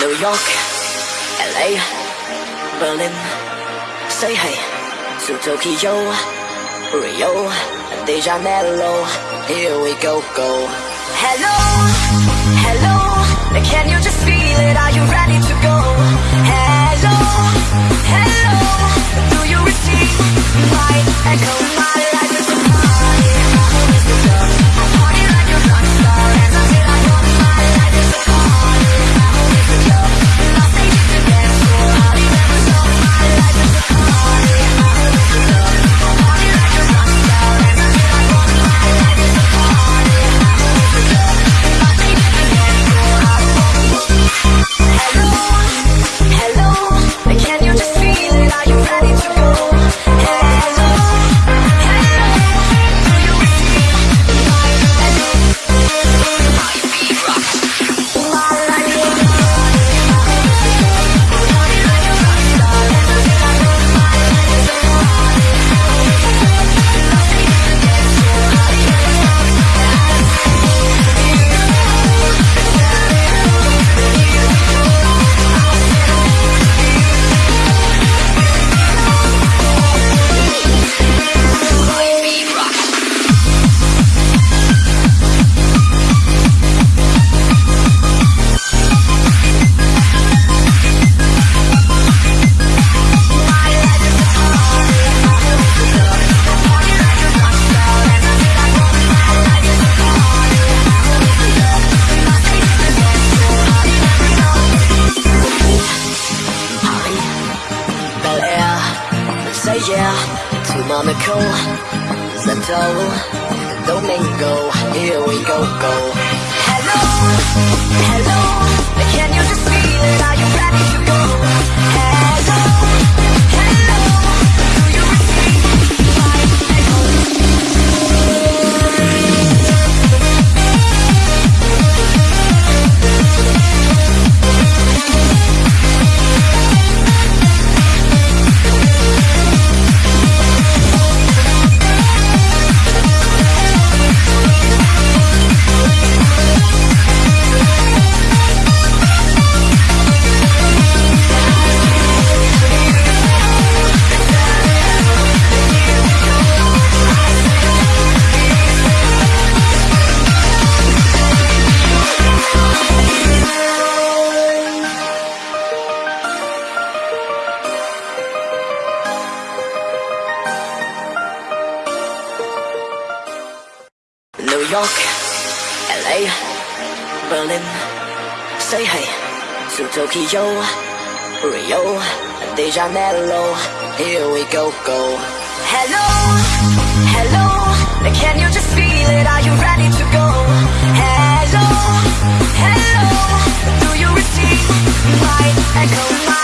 New York, LA, Berlin, say hey to Tokyo, Rio, De Janeiro. Here we go, go. Hello, hello, can you just feel it? Are you ready to go? Hello, hello, do you receive my echo? to Monaco, Santo, Domingo, here we go, go. Hello, hello, can you just feel it? Are you ready to go? Tokyo, Rio, De Janeiro, here we go, go. Hello, hello, can you just feel it? Are you ready to go? Hello, hello, do you receive my echo?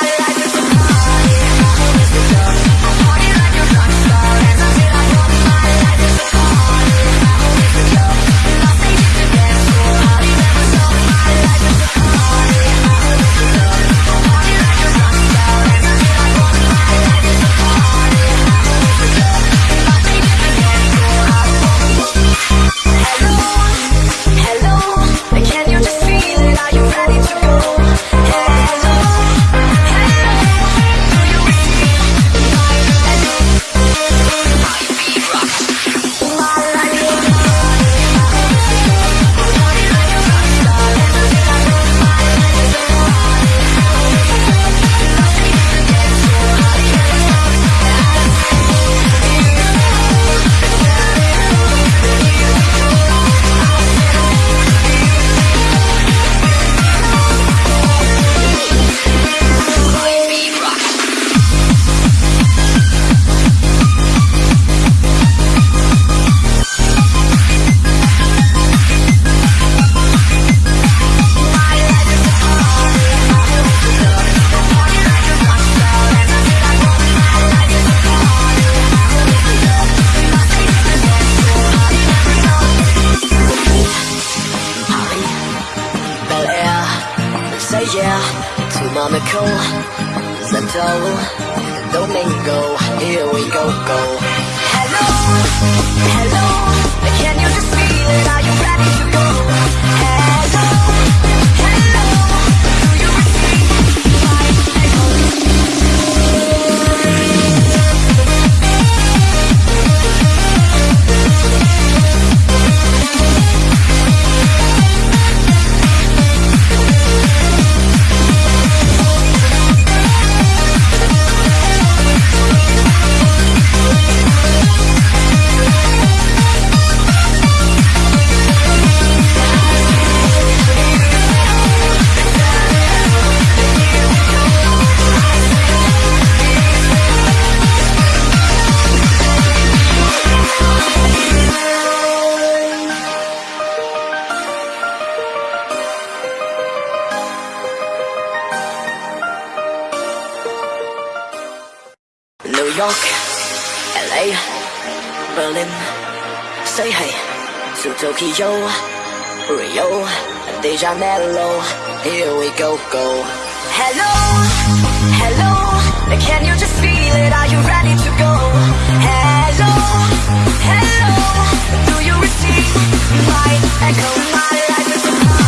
Tokyo, Rio, De Janeiro, here we go, go. Hello, hello, can you just feel it? Are you ready to go? Hello, hello, do you receive my echo? My life is a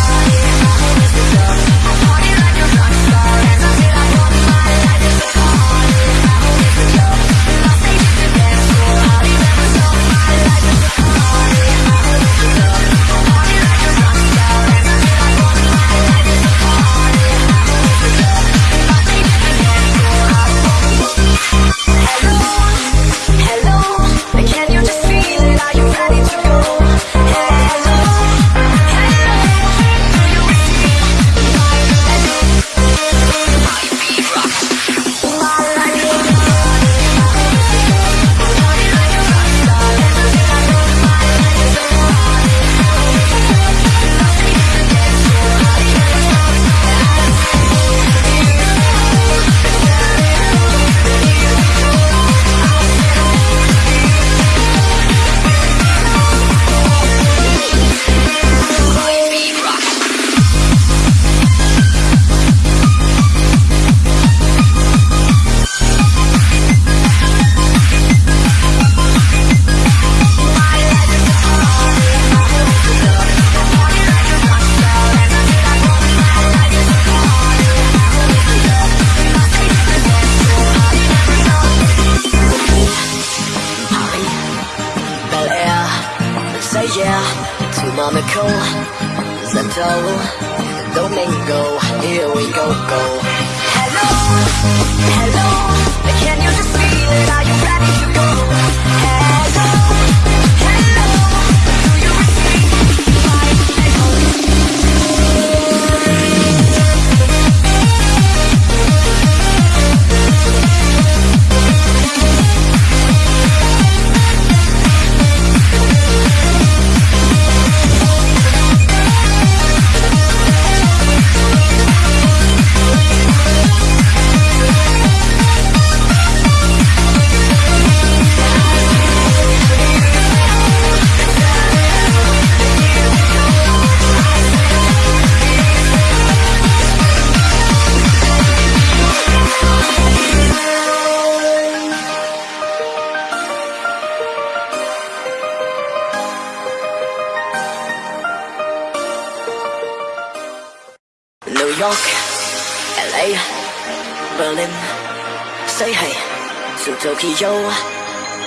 Tokyo,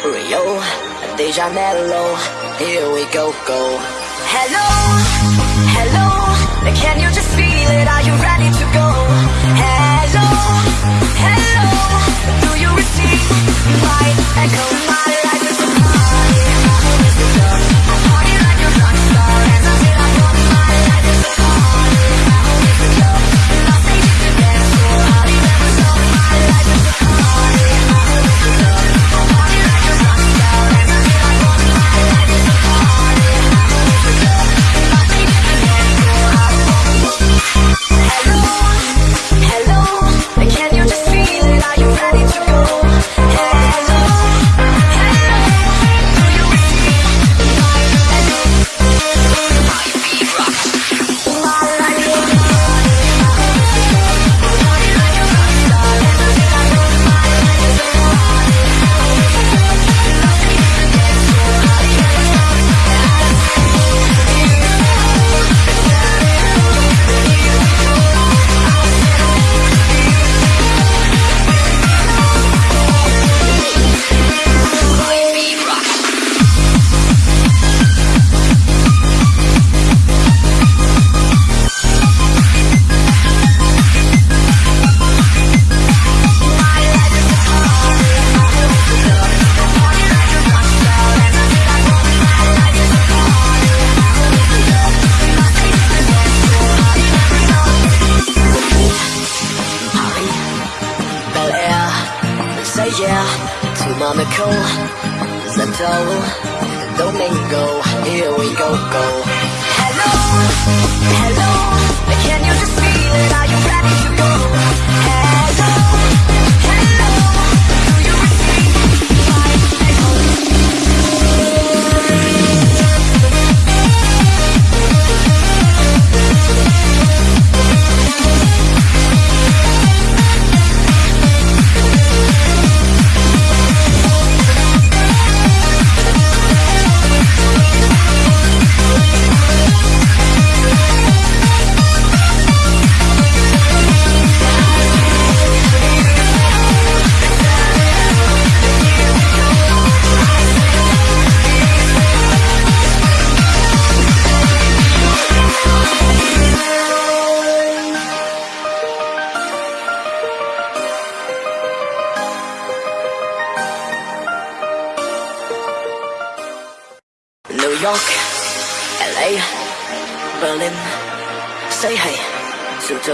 Rio, De Mello, here we go, go.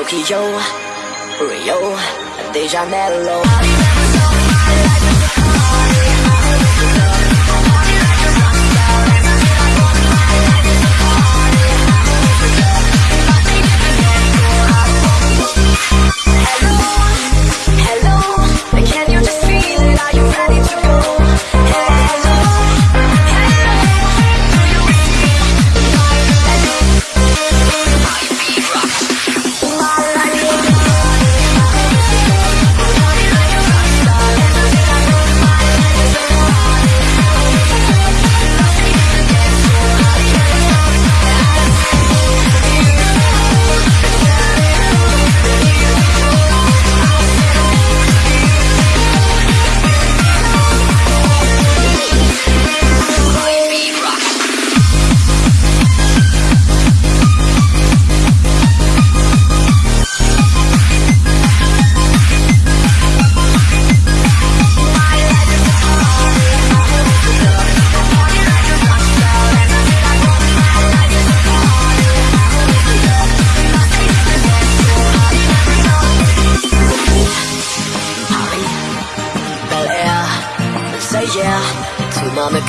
Tokyo, Rio, De Janeiro.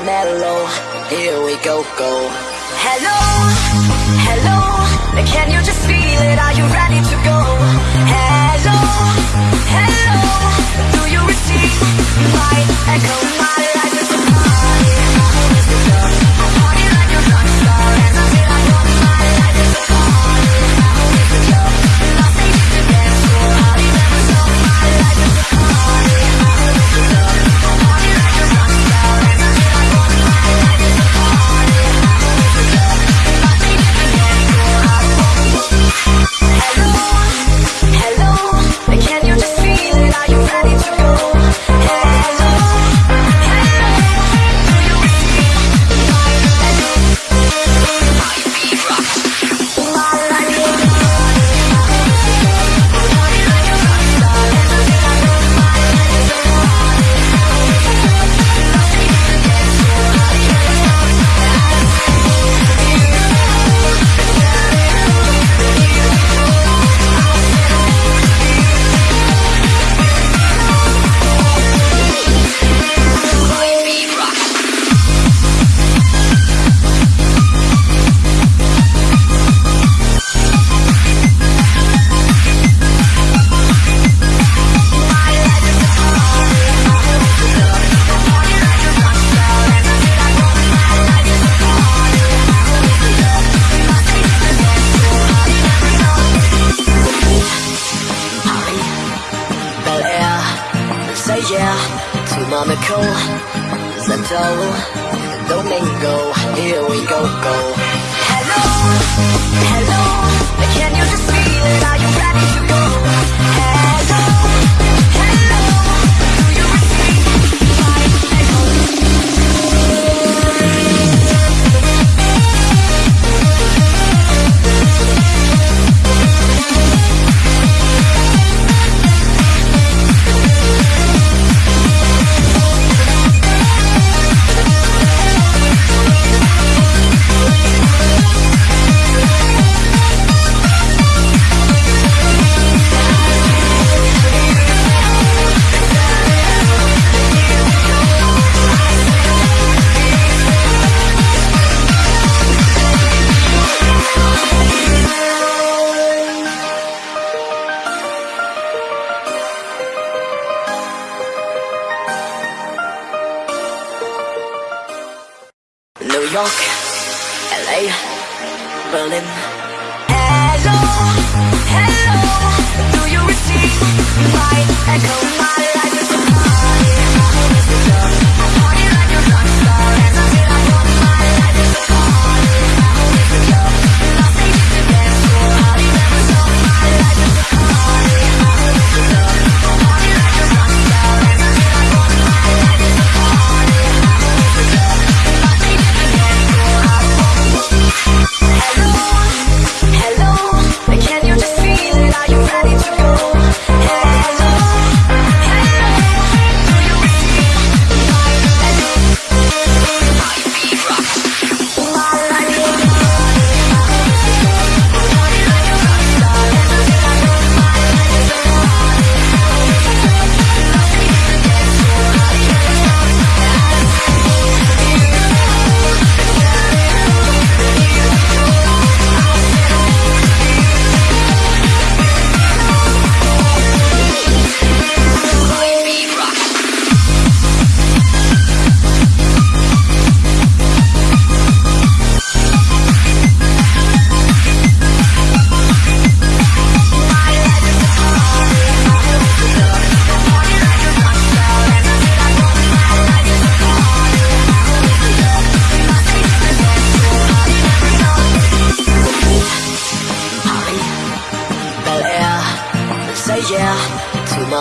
De Janeiro. Here we go, go. Hello, hello. Can you just feel it? Are you ready to go? Hello, hello. Do you receive my echo? My life is a York,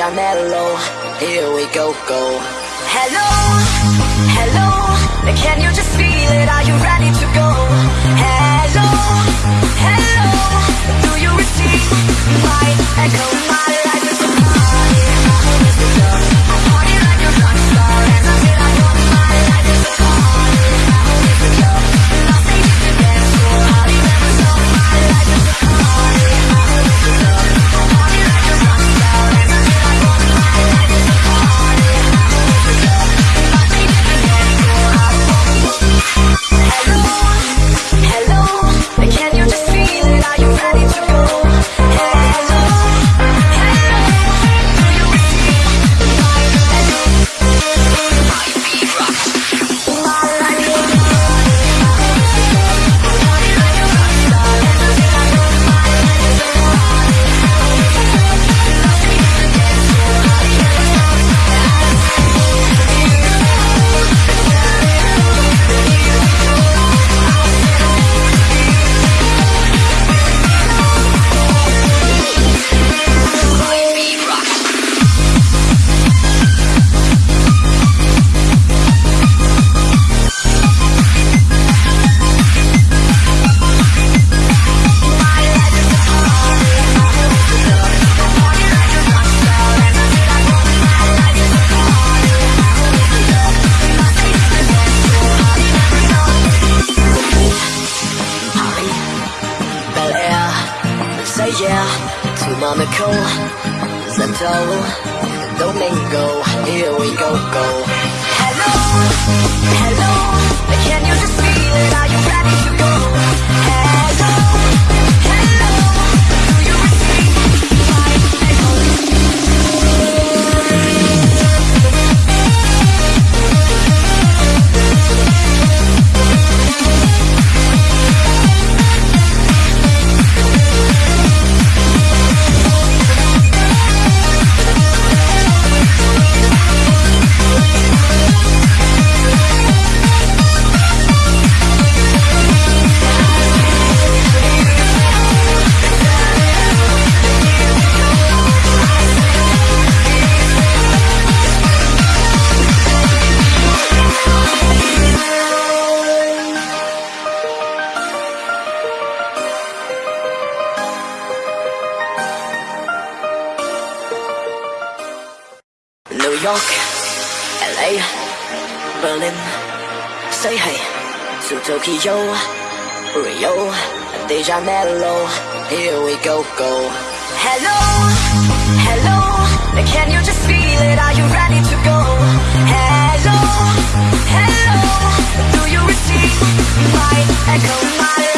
De Janeiro. Here we go, go. Hello, hello, can you just feel it? Are you ready to go? Tokyo, Rio, De Janeiro, here we go, go. Hello, hello, can you just feel it? Are you ready to go? Hello, hello, do you receive my echo, my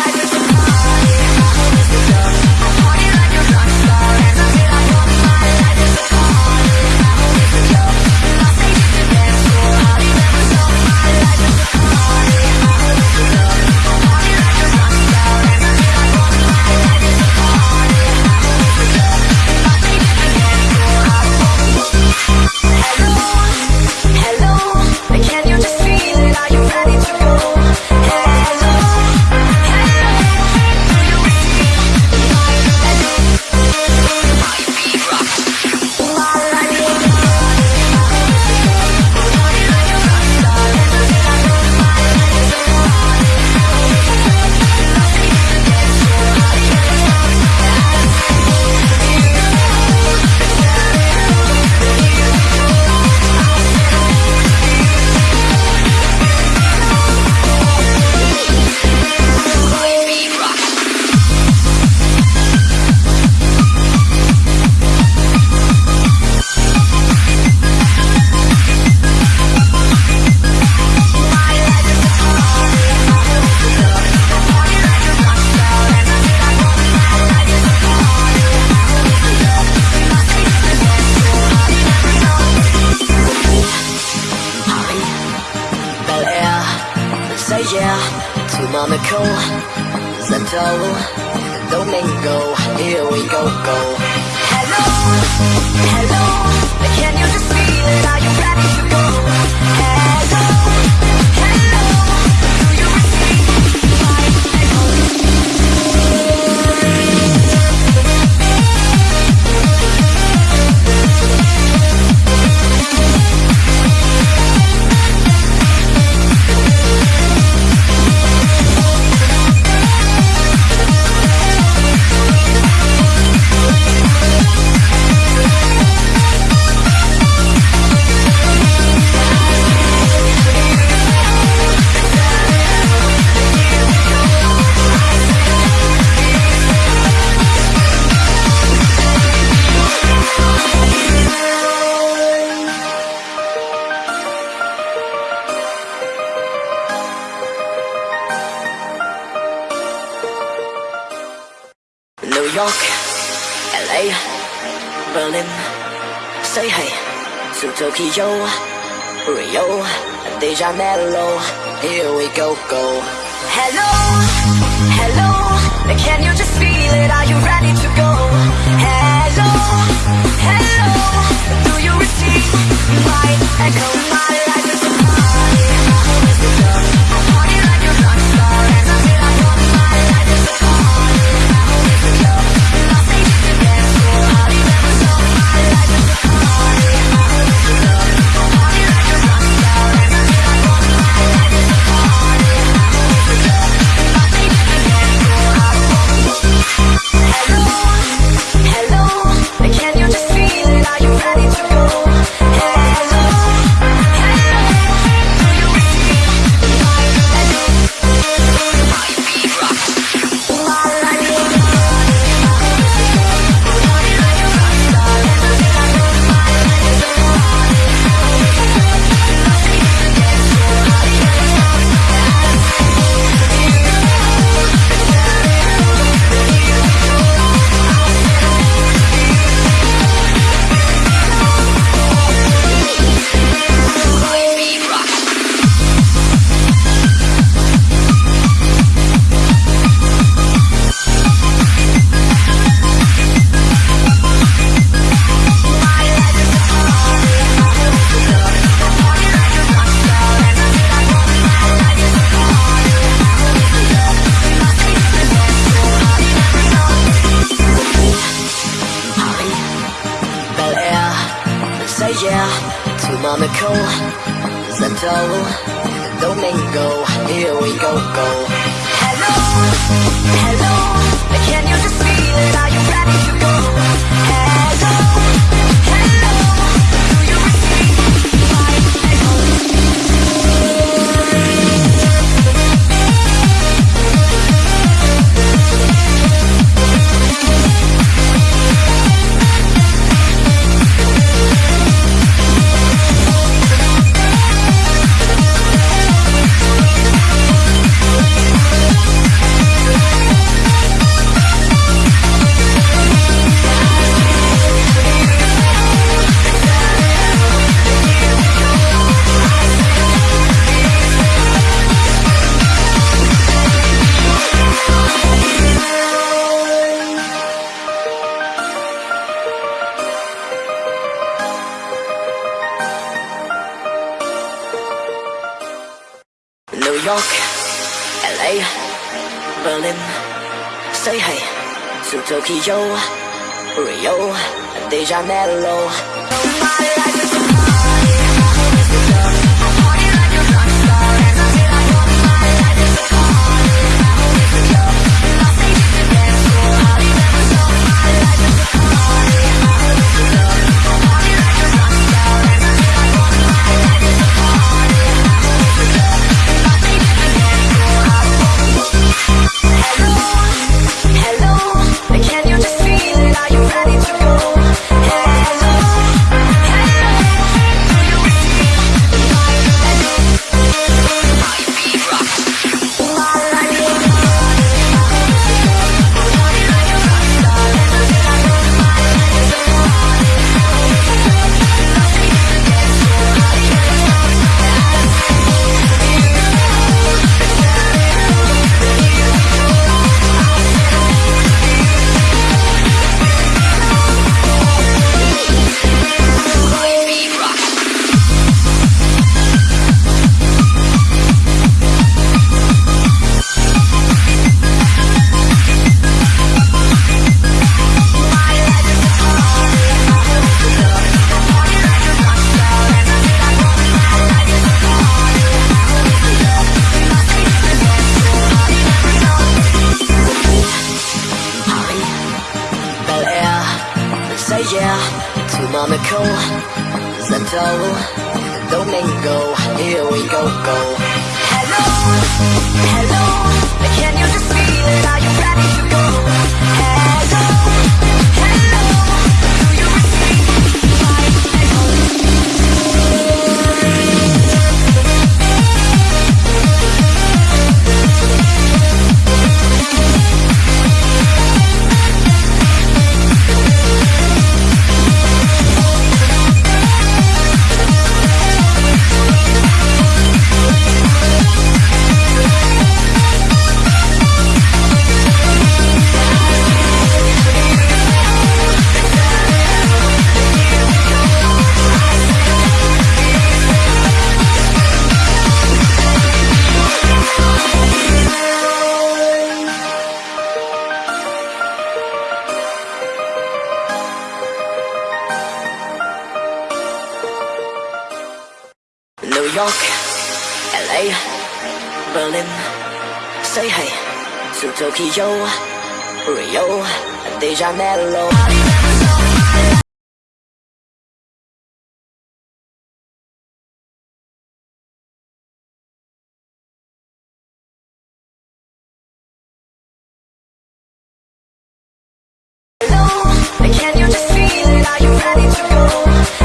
Hello. De Janeiro. My ready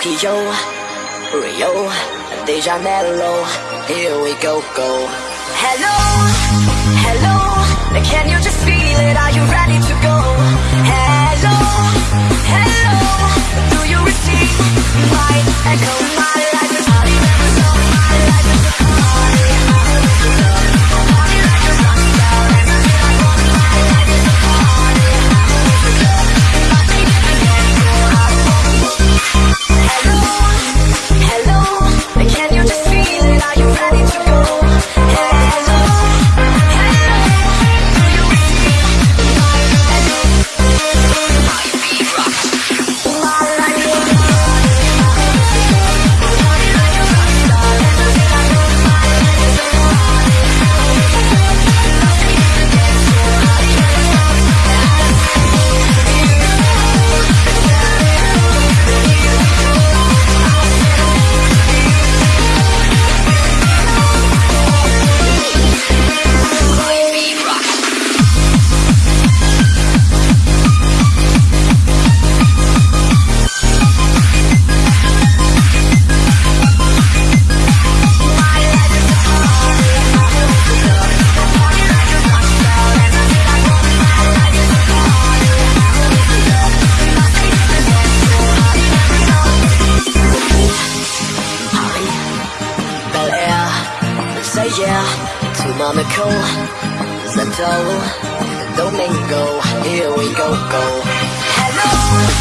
Tokyo, Rio, De Janeiro, here we go, go. Hello, hello, can you just feel it? Are you ready to go? Hello, hello, do you receive my echo? My life is my never is my life is Let's go.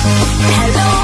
Hello.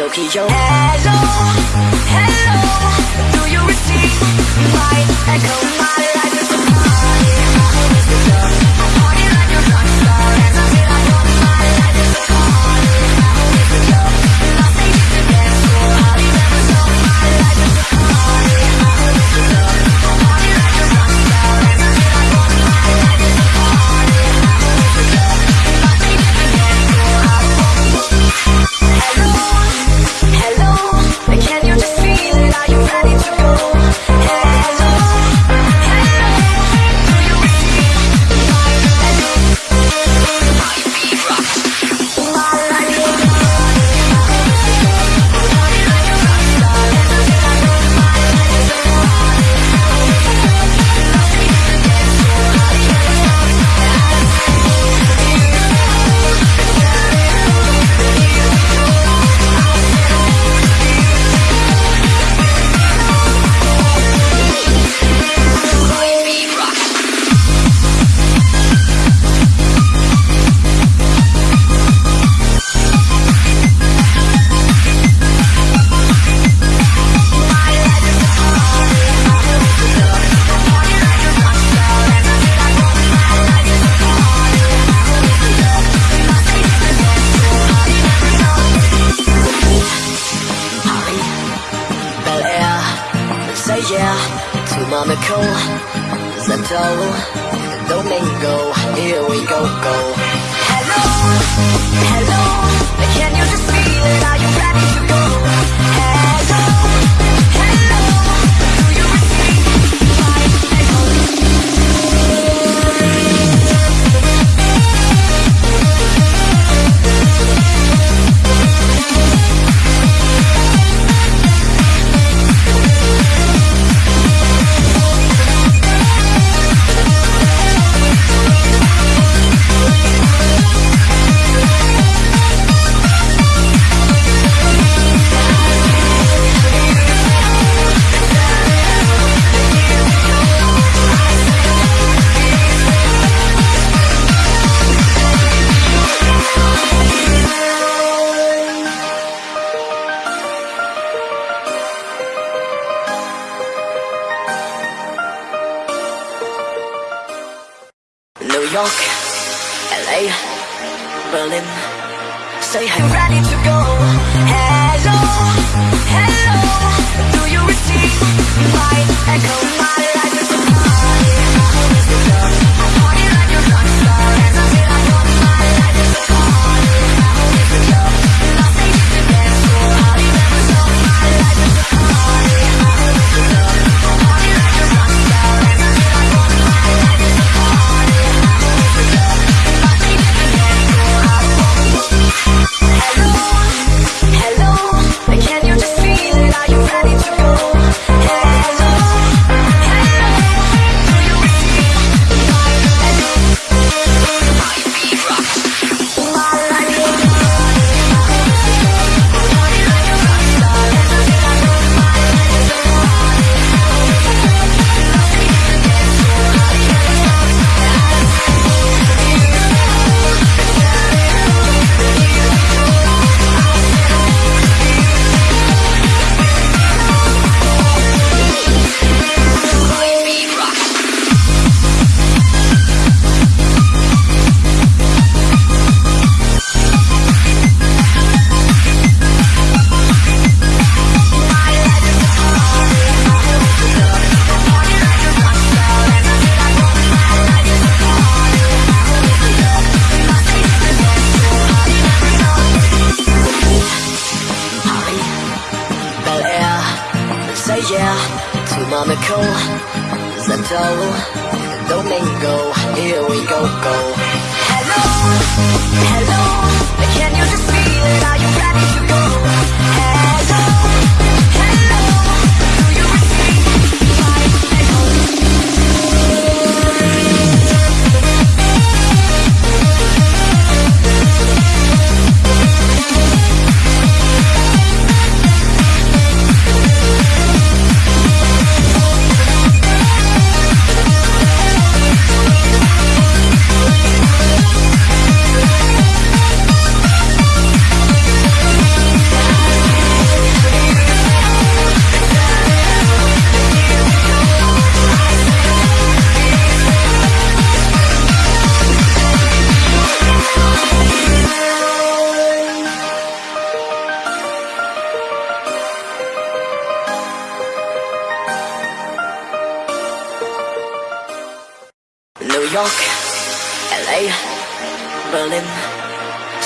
Tokyo. Hello, hello, do you receive my echo? astronomical, mental, domingo, here we go, go. Hello, hello, can you just feel it? Are you ready to go? Hey.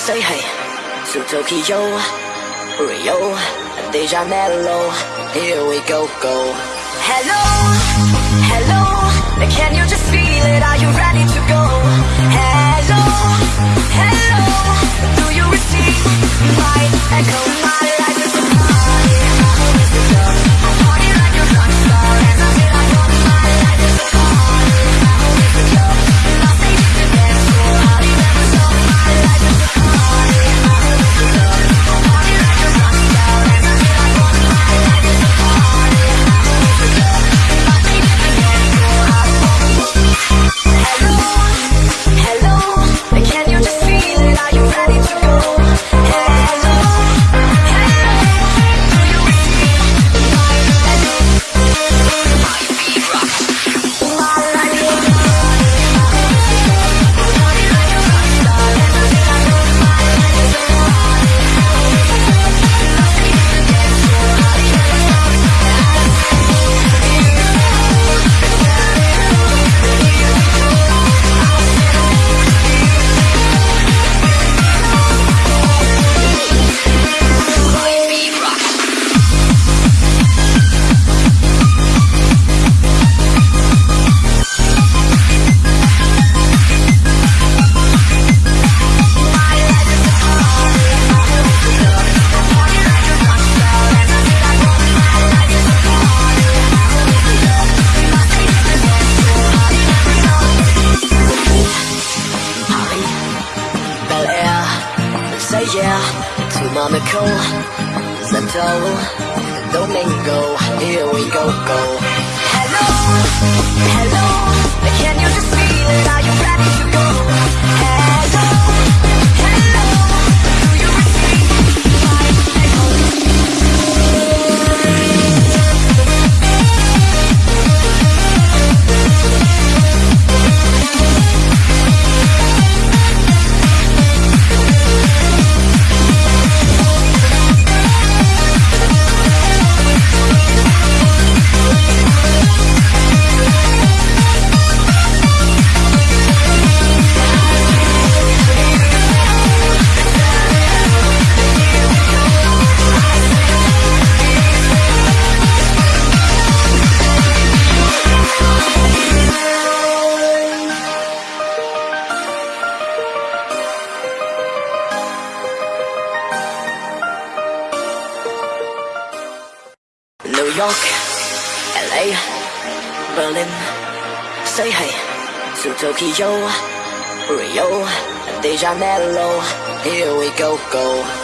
say hey to Tokyo, Rio, De Janeiro. Here we go, go. Hello, hello. Can you just feel it? Are you ready to go? Hello, hello. Do you receive my echo? My life is. toe, step toe, don't make me go, here we go, go. Hello, hello, can you just feel it? Are you ready to Here we go, go.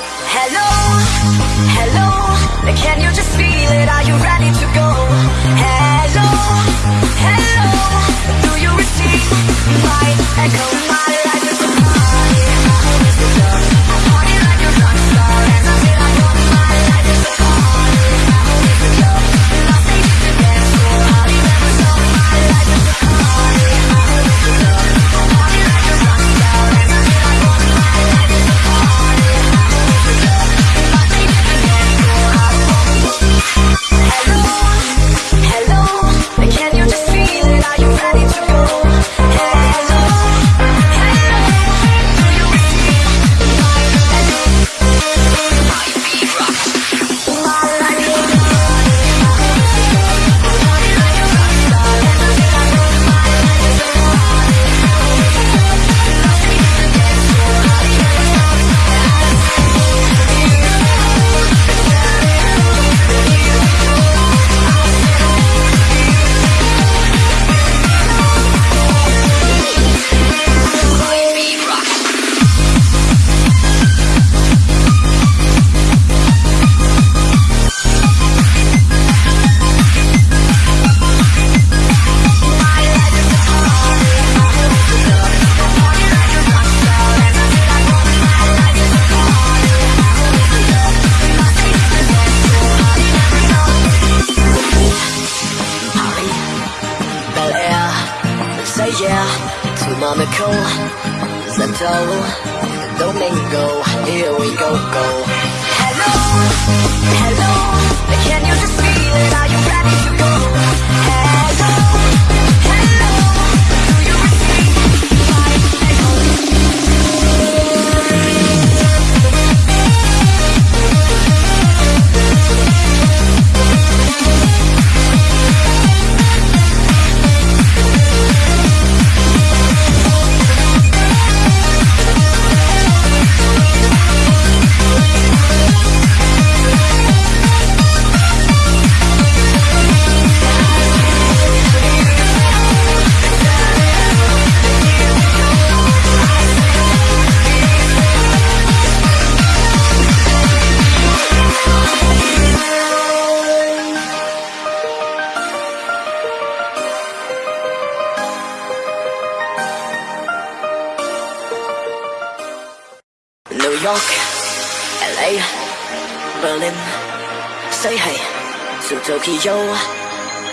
Tokyo,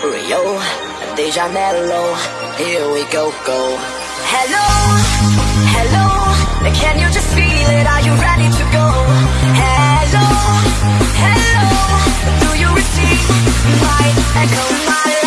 Rio, De Janeiro, here we go, go. Hello, hello, can you just feel it? Are you ready to go? Hello, hello, do you receive my echo, my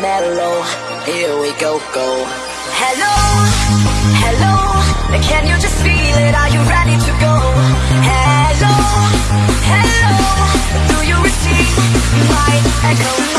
I'm. Here we go, go. Hello, hello. Can you just feel it? Are you ready to go? Hello, hello. Do you receive my echo?